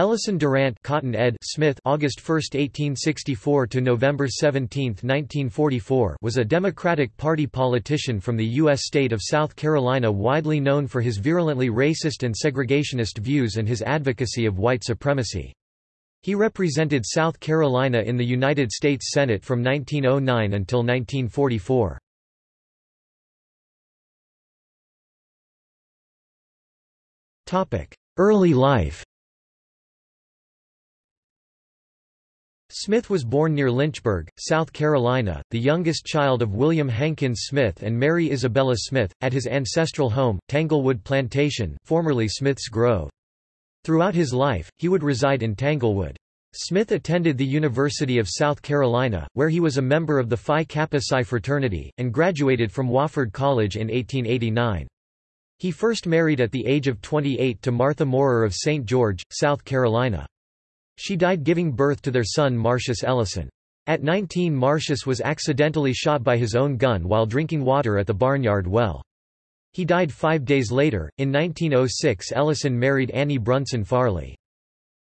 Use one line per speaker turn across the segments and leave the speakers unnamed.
Ellison Durant Cotton ed. Smith August 1, 1864 to November 17, 1944 was a Democratic Party politician from the U.S. state of South Carolina widely known for his virulently racist and segregationist views and his advocacy of white supremacy. He represented South Carolina in the United States Senate from 1909 until 1944. Early life Smith was born near Lynchburg, South Carolina, the youngest child of William Hankins Smith and Mary Isabella Smith, at his ancestral home, Tanglewood Plantation formerly Smith's Grove. Throughout his life, he would reside in Tanglewood. Smith attended the University of South Carolina, where he was a member of the Phi Kappa Psi fraternity, and graduated from Wofford College in 1889. He first married at the age of 28 to Martha Moorer of St. George, South Carolina. She died giving birth to their son Marcius Ellison. At 19 Marcius was accidentally shot by his own gun while drinking water at the barnyard well. He died five days later. In 1906 Ellison married Annie Brunson Farley.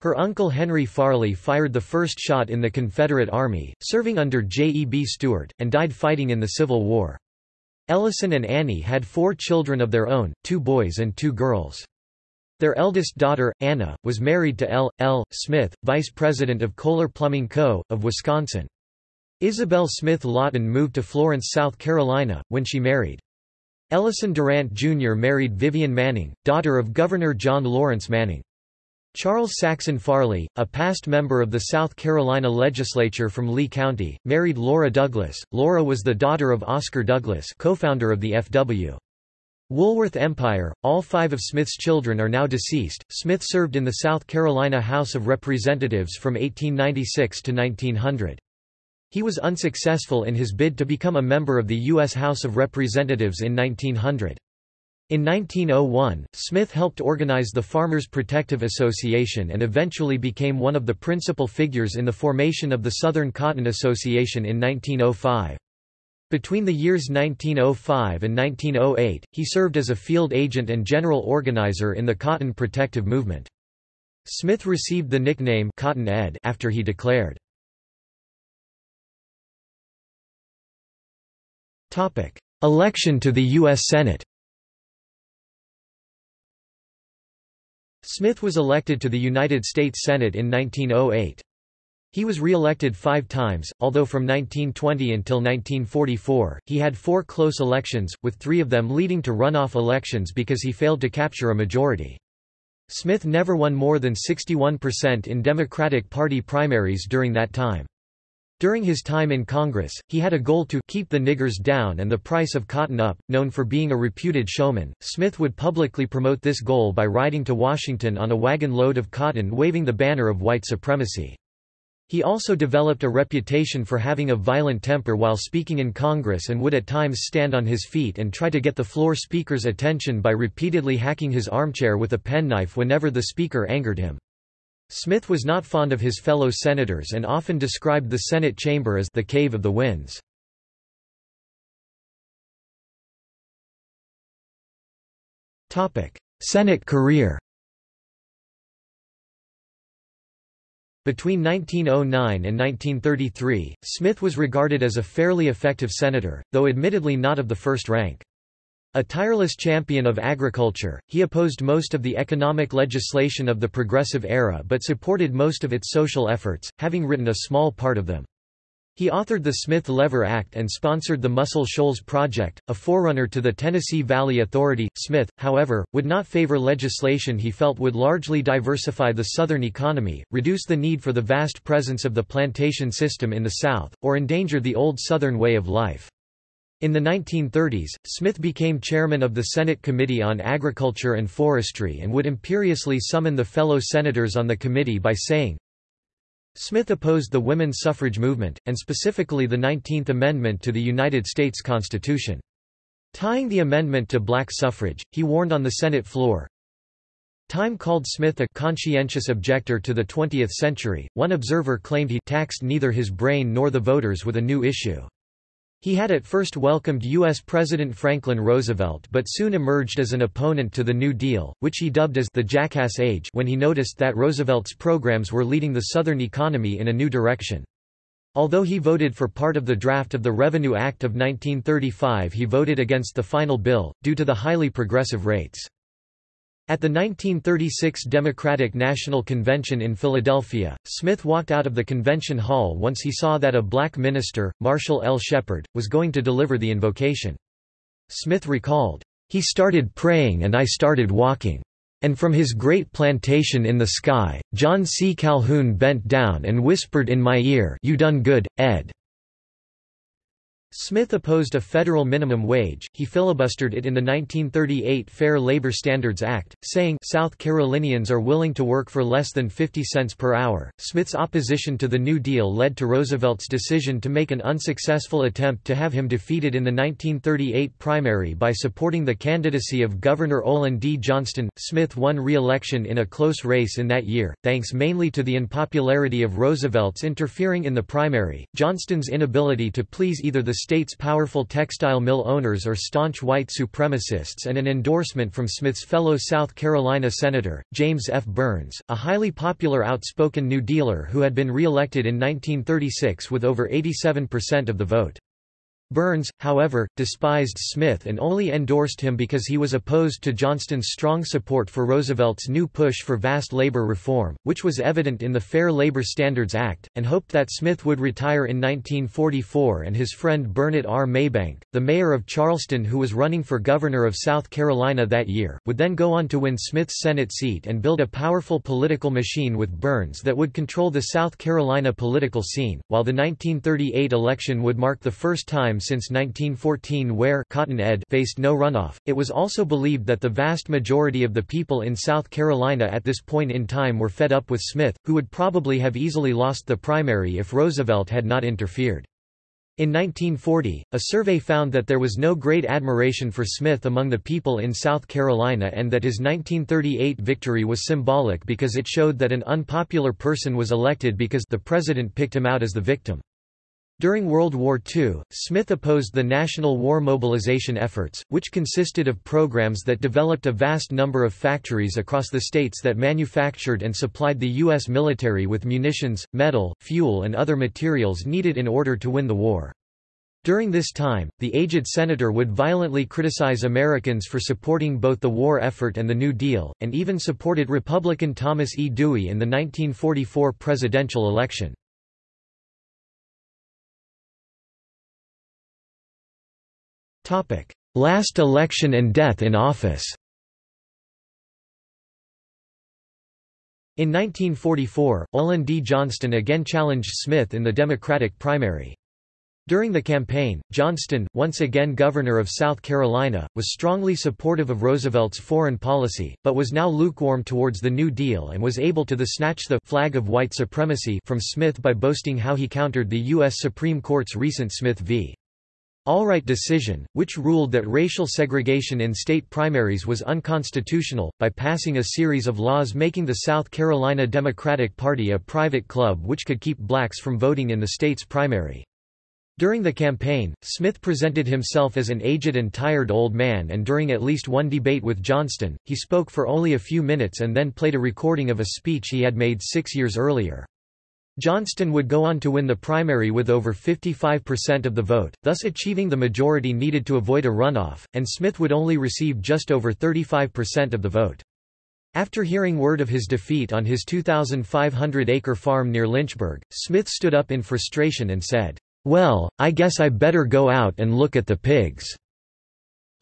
Her uncle Henry Farley fired the first shot in the Confederate Army, serving under J. E. B. Stuart, and died fighting in the Civil War. Ellison and Annie had four children of their own, two boys and two girls. Their eldest daughter, Anna, was married to L. L. Smith, vice president of Kohler Plumbing Co., of Wisconsin. Isabel Smith Lawton moved to Florence, South Carolina, when she married. Ellison Durant Jr. married Vivian Manning, daughter of Governor John Lawrence Manning. Charles Saxon Farley, a past member of the South Carolina legislature from Lee County, married Laura Douglas. Laura was the daughter of Oscar Douglas co-founder of the F.W. Woolworth Empire, all five of Smith's children are now deceased. Smith served in the South Carolina House of Representatives from 1896 to 1900. He was unsuccessful in his bid to become a member of the U.S. House of Representatives in 1900. In 1901, Smith helped organize the Farmers Protective Association and eventually became one of the principal figures in the formation of the Southern Cotton Association in 1905. Between the years 1905 and 1908, he served as a field agent and general organizer in the cotton protective movement. Smith received the nickname Cotton Ed after he declared. Election to the U.S. Senate Smith was elected to the United States Senate in 1908. He was re-elected five times, although from 1920 until 1944, he had four close elections, with three of them leading to runoff elections because he failed to capture a majority. Smith never won more than 61% in Democratic Party primaries during that time. During his time in Congress, he had a goal to keep the niggers down and the price of cotton up. Known for being a reputed showman, Smith would publicly promote this goal by riding to Washington on a wagon load of cotton waving the banner of white supremacy. He also developed a reputation for having a violent temper while speaking in Congress and would at times stand on his feet and try to get the floor speaker's attention by repeatedly hacking his armchair with a penknife whenever the speaker angered him. Smith was not fond of his fellow senators and often described the Senate chamber as the cave of the winds. Senate career Between 1909 and 1933, Smith was regarded as a fairly effective senator, though admittedly not of the first rank. A tireless champion of agriculture, he opposed most of the economic legislation of the Progressive era but supported most of its social efforts, having written a small part of them. He authored the Smith-Lever Act and sponsored the Muscle Shoals Project, a forerunner to the Tennessee Valley Authority. Smith, however, would not favor legislation he felt would largely diversify the Southern economy, reduce the need for the vast presence of the plantation system in the South, or endanger the old Southern way of life. In the 1930s, Smith became chairman of the Senate Committee on Agriculture and Forestry and would imperiously summon the fellow senators on the committee by saying, Smith opposed the women's suffrage movement, and specifically the Nineteenth Amendment to the United States Constitution. Tying the amendment to black suffrage, he warned on the Senate floor, Time called Smith a conscientious objector to the 20th century. One observer claimed he taxed neither his brain nor the voters with a new issue. He had at first welcomed U.S. President Franklin Roosevelt but soon emerged as an opponent to the New Deal, which he dubbed as the Jackass Age when he noticed that Roosevelt's programs were leading the Southern economy in a new direction. Although he voted for part of the draft of the Revenue Act of 1935 he voted against the final bill, due to the highly progressive rates. At the 1936 Democratic National Convention in Philadelphia, Smith walked out of the convention hall once he saw that a black minister, Marshall L. Shepard, was going to deliver the invocation. Smith recalled, "...he started praying and I started walking. And from his great plantation in the sky, John C. Calhoun bent down and whispered in my ear you done good, Ed. Smith opposed a federal minimum wage, he filibustered it in the 1938 Fair Labor Standards Act, saying South Carolinians are willing to work for less than 50 cents per hour. Smith's opposition to the New Deal led to Roosevelt's decision to make an unsuccessful attempt to have him defeated in the 1938 primary by supporting the candidacy of Governor Olin D. Johnston. Smith won re-election in a close race in that year, thanks mainly to the unpopularity of Roosevelt's interfering in the primary, Johnston's inability to please either the state's powerful textile mill owners or staunch white supremacists and an endorsement from Smith's fellow South Carolina Senator, James F. Byrnes, a highly popular outspoken New Dealer who had been re-elected in 1936 with over 87% of the vote. Byrnes, however, despised Smith and only endorsed him because he was opposed to Johnston's strong support for Roosevelt's new push for vast labor reform, which was evident in the Fair Labor Standards Act, and hoped that Smith would retire in 1944 and his friend Burnett R. Maybank, the mayor of Charleston who was running for governor of South Carolina that year, would then go on to win Smith's Senate seat and build a powerful political machine with Byrnes that would control the South Carolina political scene, while the 1938 election would mark the first time since 1914 where Cotton Ed faced no runoff. It was also believed that the vast majority of the people in South Carolina at this point in time were fed up with Smith, who would probably have easily lost the primary if Roosevelt had not interfered. In 1940, a survey found that there was no great admiration for Smith among the people in South Carolina and that his 1938 victory was symbolic because it showed that an unpopular person was elected because the president picked him out as the victim. During World War II, Smith opposed the national war mobilization efforts, which consisted of programs that developed a vast number of factories across the states that manufactured and supplied the U.S. military with munitions, metal, fuel and other materials needed in order to win the war. During this time, the aged senator would violently criticize Americans for supporting both the war effort and the New Deal, and even supported Republican Thomas E. Dewey in the 1944 presidential election. Last election and death in office In 1944, Olin D. Johnston again challenged Smith in the Democratic primary. During the campaign, Johnston, once again governor of South Carolina, was strongly supportive of Roosevelt's foreign policy, but was now lukewarm towards the New Deal and was able to the snatch the flag of white supremacy from Smith by boasting how he countered the U.S. Supreme Court's recent Smith v. Allwright decision, which ruled that racial segregation in state primaries was unconstitutional, by passing a series of laws making the South Carolina Democratic Party a private club which could keep blacks from voting in the state's primary. During the campaign, Smith presented himself as an aged and tired old man and during at least one debate with Johnston, he spoke for only a few minutes and then played a recording of a speech he had made six years earlier. Johnston would go on to win the primary with over 55% of the vote, thus achieving the majority needed to avoid a runoff, and Smith would only receive just over 35% of the vote. After hearing word of his defeat on his 2,500-acre farm near Lynchburg, Smith stood up in frustration and said, "'Well, I guess I better go out and look at the pigs.'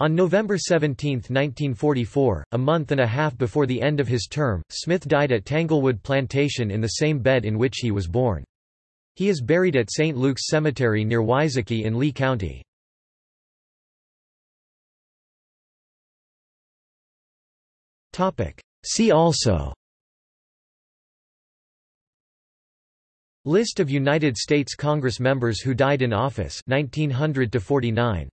On November 17, 1944, a month and a half before the end of his term, Smith died at Tanglewood Plantation in the same bed in which he was born. He is buried at St. Luke's Cemetery near Wisacky in Lee County. See also List of United States Congress members who died in office 1900 to 49